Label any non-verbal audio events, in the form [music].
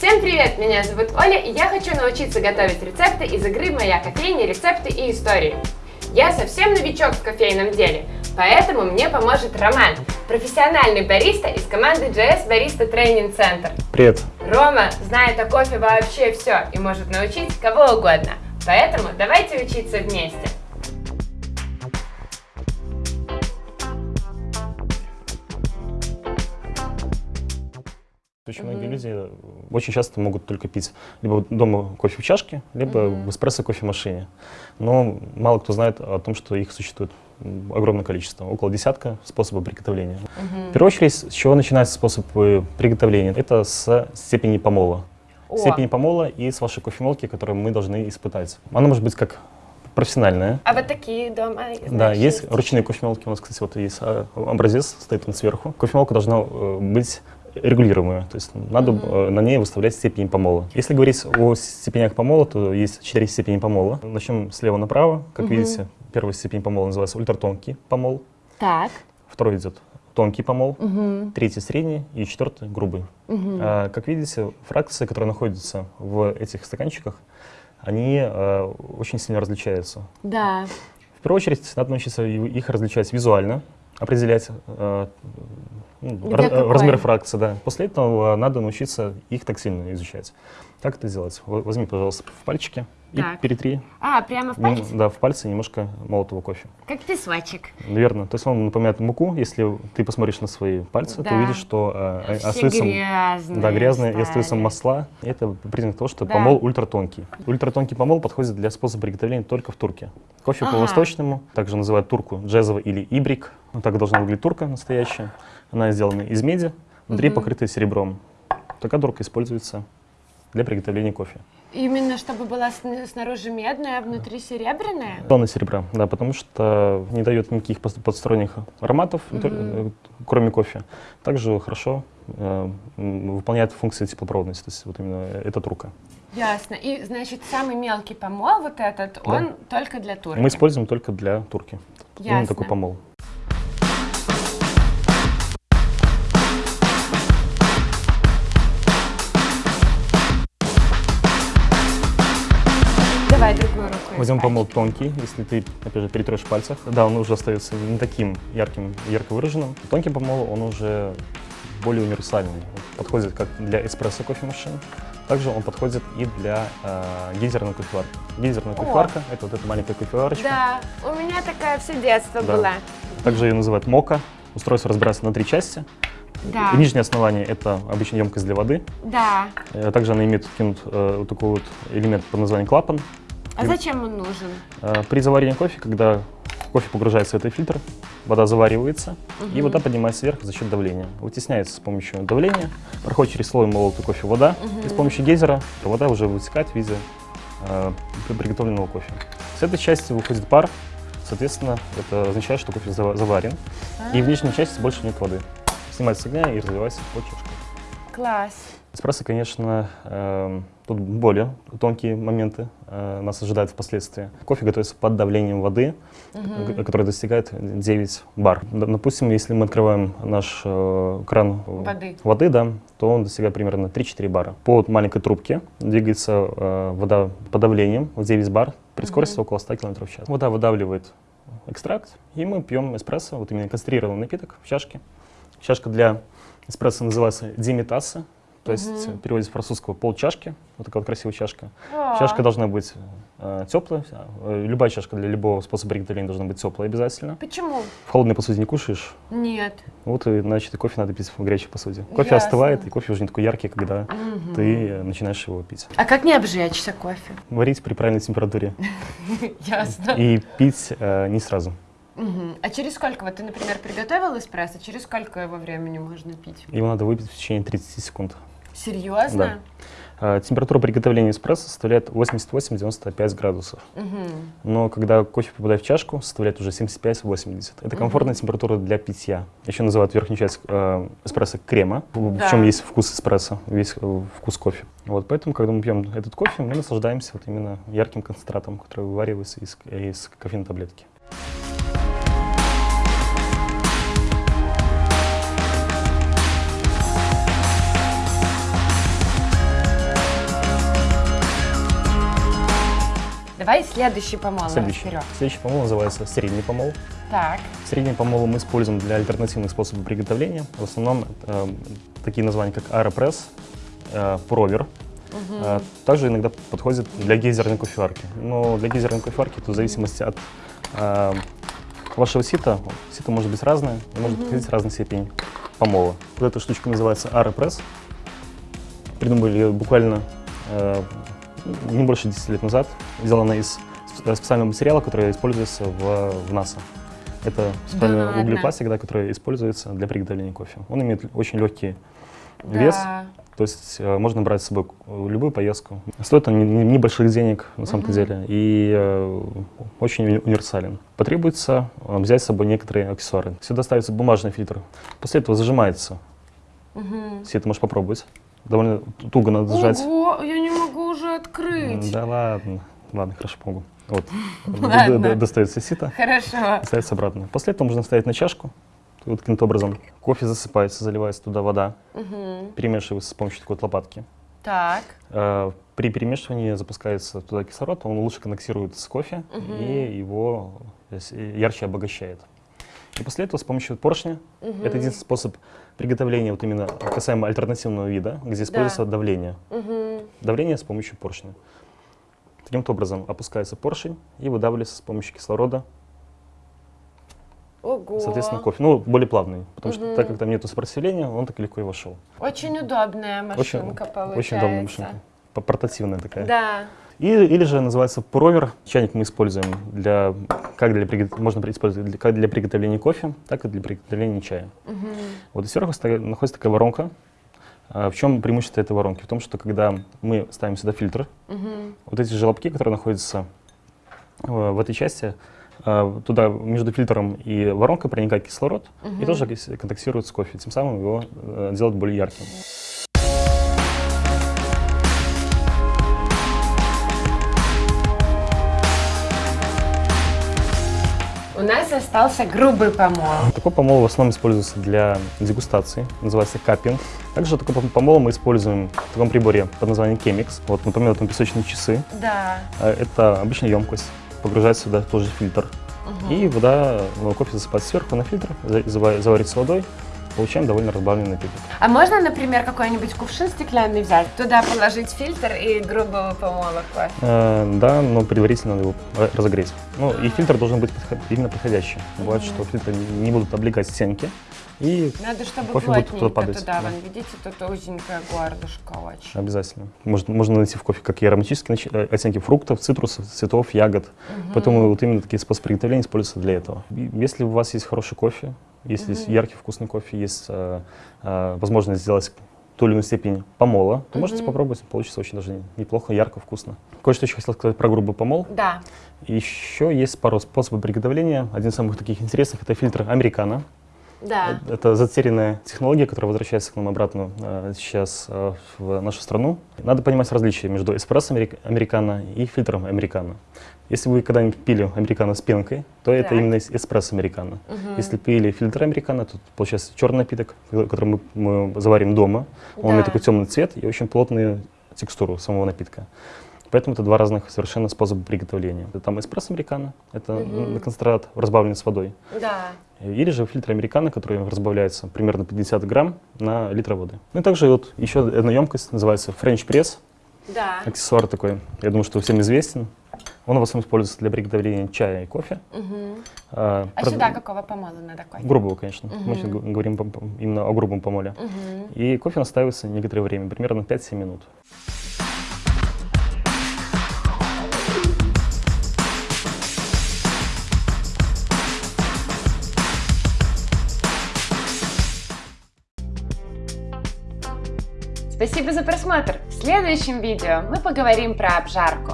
Всем привет, меня зовут Оля, и я хочу научиться готовить рецепты из игры «Моя кофейня. Рецепты и истории». Я совсем новичок в кофейном деле, поэтому мне поможет Роман, профессиональный бариста из команды JS Barista Training Center. Привет. Рома знает о кофе вообще все и может научить кого угодно, поэтому давайте учиться вместе. Люди очень часто могут только пить либо дома кофе в чашке, либо в эспрессо кофемашине. Но мало кто знает о том, что их существует огромное количество, около десятка способов приготовления. В первую очередь, с чего начинается способ приготовления? Это с степени помола. О. Степени помола и с вашей кофемолки, которую мы должны испытать. Она может быть как профессиональная, А вот такие дома, да, значит, есть ручные кофемолки. У нас, кстати, вот есть а, образец, стоит он сверху. Кофемолка должна э, быть регулируемая, то есть надо э, на ней выставлять степень помола. Если говорить о степенях помола, то есть четыре степени помола. Начнем слева направо. Как видите, первая степень помола называется ультратонкий помол, Так. второй идет тонкий помол, третий средний и четвертый грубый. А, как видите, фракции, которые находятся в этих стаканчиках, они э, очень сильно различаются. Да. В первую очередь, надо научиться их различать визуально, определять э, ну, размер фракции. Да. После этого надо научиться их тактильно изучать. Как это сделать? Во- Возьми, пожалуйста, в пальчики и Так. перетри А, прямо в пальцы? да, в пальцы немножко молотого кофе. Как песочек. Верно. То есть он напоминает муку. Если ты посмотришь на свои пальцы, Да. ты увидишь, что э, Все остаются, грязные да, грязные и стали. остаются масла. Это признак того, что Да. помол ультратонкий. Ультратонкий помол подходит для способа приготовления только в турке. Кофе Ага. по-восточному, также называют турку джезово или ибрик. Вот так должна выглядеть турка настоящая. Она сделана из меди, внутри Мгм. покрыта серебром. Такая турка используется для приготовления кофе. Именно чтобы была сн- снаружи медная, а внутри серебряная? Тонна серебра, да, потому что не дает никаких посторонних ароматов, э, кроме кофе. Также хорошо э, выполняет функции теплопроводности, то есть вот именно эта турка. Ясно. И, значит, самый мелкий помол, вот этот, Да. он только для турки? Мы используем только для турки. Именно Ясно. такой помол. Давай другую руку. Возьмем испачкай. помол тонкий, если ты, опять же, перетрешь в пальцах. Да, он уже остается не таким ярким, ярко выраженным. Тонкий помол, он уже более универсальный. Он подходит как для эспрессо кофемашин, также он подходит и для э, гейзерной кофеварки. Гейзерная О. кофеварка — это вот эта маленькая кофеварочка. Да, у меня такая все детство Да. была. Также ее называют мока. Устройство разбирается на три части. Да. Нижнее основание — это обычно емкость для воды. Да. Э, Также она имеет кинут, э, вот такой вот элемент под названием клапан. А зачем он нужен? Э, При заваривании кофе, когда кофе погружается в этот фильтр, вода заваривается, и Мгм. вода поднимается вверх за счет давления. Вытесняется с помощью давления, проходит через слой молотого кофе вода, и с помощью гейзера вода уже вытекает в виде э, при- приготовленного кофе. С этой части выходит пар, соответственно, это означает, что кофе зава- заварен, и в нижней части больше нет воды. Снимается с огня и разливается по чашкам. Класс. Эспрессо, конечно, эм, тут более тонкие моменты э, нас ожидают впоследствии. Кофе готовится под давлением воды, г- которое достигает 9 бар. Допустим, если мы открываем наш э, кран Воды. воды, да, то он достигает примерно 3-4 бара. По маленькой трубке двигается э, вода под давлением в 9 бар при скорости около 100 км в час. Вода выдавливает экстракт, и мы пьем эспрессо, вот именно концентрированный напиток в чашке. Чашка для эспрессо называется димитаса, то есть Мгм. в переводе с французского полчашки, вот такая вот красивая чашка. О, Чашка должна быть э, теплая, э, любая чашка для любого способа приготовления должна быть теплая обязательно. Почему? В холодной посуде не кушаешь, Нет. вот и, значит, и кофе надо пить в горячей посуде. Кофе Ясно. остывает, и кофе уже не такой яркий, когда Мгм. ты э, начинаешь его пить. А как не обжечься кофе? Варить при правильной температуре [laughs] Ясно. и пить э, не сразу. Мгм. А через сколько, вот ты, например, приготовил эспрессо, через сколько его времени можно пить? Его надо выпить в течение 30 секунд. Серьезно? Э, Температура приготовления эспрессо составляет 88-95 градусов. Мгм. Но когда кофе попадает в чашку, составляет уже 75-80. Это комфортная температура для питья. Еще называют верхнюю часть э, эспрессо крема, в, в Да. чем есть вкус эспрессо, весь э, вкус кофе. Вот, поэтому, когда мы пьем этот кофе, мы наслаждаемся вот именно ярким концентратом, который вываривается из, из кофейной таблетки. Давай следующий помол Следующий. разберем. Следующий помол называется средний помол. Так. Средний помол мы используем для альтернативных способов приготовления. В основном э, такие названия, как аэропресс, э, провер. Э, также иногда подходит для гейзерной кофеварки. Но для гейзерной кофеварки, то в зависимости от э, вашего сита, сито может быть разное, и может подходить разная степень помола. Вот эта штучка называется аэропресс. Придумали буквально э, не больше 10 лет назад. Сделана из спе- специального материала, который используется в, в НАСА. Это специальный ладно? углепластик, да, который используется для приготовления кофе. Он имеет очень легкий вес, Да. то есть э, можно брать с собой любую поездку. Стоит он не- не- небольших денег на самом-то деле и э, очень уни- универсален. Потребуется э, взять с собой некоторые аксессуары. Сюда ставится бумажный фильтр. После этого зажимается. Мгм. Все это можешь попробовать. Довольно туго надо зажать. Ого, я открыть. Да ладно. Ладно, хорошо, помогу. Вот. [laughs] Ладно. Достается сито, Хорошо. ставится обратно. После этого можно ставить на чашку. Вот каким-то образом. Кофе засыпается, заливается туда вода, Мгм. перемешивается с помощью такой вот лопатки. Так. Э, При перемешивании запускается туда кислород, он лучше коннектирует с кофе и его ярче обогащает. И после этого с помощью поршня, это единственный способ приготовления вот именно касаемо альтернативного вида, где используется давление. Мгм. Давление с помощью поршня. Таким-то образом опускается поршень и выдавливается с помощью кислорода, Ого. соответственно, кофе. Ну, более плавный, потому что так как там нету сопротивления, он так легко и вошел. Очень удобная Очень, машинка получается. очень удобная машинка. Портативная такая. Да. И, или же называется провер. Чайник мы используем для, как для, можно использовать для, как для приготовления кофе, так и для приготовления чая. Мгм. Вот и сверху находится такая воронка. А в чем преимущество этой воронки? В том, что когда мы ставим сюда фильтр, Мгм. вот эти желобки, которые находятся э, в этой части, э, туда между фильтром и воронкой проникает кислород и тоже контактирует с кофе, тем самым его э, делает более ярким. У нас остался грубый помол. Такой помол в основном используется для дегустации, называется каппинг. Также такой пом- помол мы используем в таком приборе под названием Chemex. Вот, например, там песочные часы. Да. А Это обычная емкость. Погружается сюда тоже фильтр. И вода, ну, кофе засыпается сверху на фильтр, за- зава- заварится водой. Получаем довольно разбавленный напиток. А можно, например, какой-нибудь кувшин стеклянный взять, туда положить фильтр и грубого помола кофе? Э, да, но предварительно надо его разогреть. Ну, и фильтр должен быть подход- именно подходящий. Бывает, что фильтры не будут облегать стенки, и Надо, чтобы Кофе будет туда падать, туда, да. вон, видите, тут узенькое горлышко очень. обязательно. Можно, можно найти в кофе как и ароматические э, оттенки фруктов, цитрусов, цветов, ягод. Поэтому вот именно такие способы приготовления используются для этого. Если у вас есть хороший кофе, если есть яркий вкусный кофе, есть э, э, возможность сделать ту или иную степень помола, то можете попробовать, получится очень даже неплохо, ярко, вкусно. Кое-что еще хотел сказать про грубый помол. Да. Еще есть пару способов приготовления. Один из самых таких интересных – это фильтр американо. Да. Это затерянная технология, которая возвращается к нам обратно э, сейчас э, в нашу страну. Надо понимать различия между эспрессо америк- американо и фильтром американо. Если вы когда-нибудь пили американо с пенкой, то это Так. именно эс- эспрессо американо. Если пили фильтр американо, то получается черный напиток, э, который мы, мы заварим дома. Он Да. имеет такой темный цвет и очень плотную текстуру самого напитка. Поэтому это два разных совершенно способа приготовления. Это Там эспрессо американо, это м, концентрат разбавленный с водой. Да. Или же фильтр американо, который разбавляется примерно 50 грамм на литр воды. Ну и также вот еще одна емкость, называется French Press. Да. Аксессуар такой, я думаю, что всем известен. Он в основном используется для приготовления чая и кофе. Мгм. А, А прод- сюда какого помола надо кофе? Грубого, конечно. Мы сейчас говорим именно о грубом помоле. Мгм. И кофе настаивается некоторое время, примерно 5-7 минут. Спасибо за просмотр. В следующем видео мы поговорим про обжарку.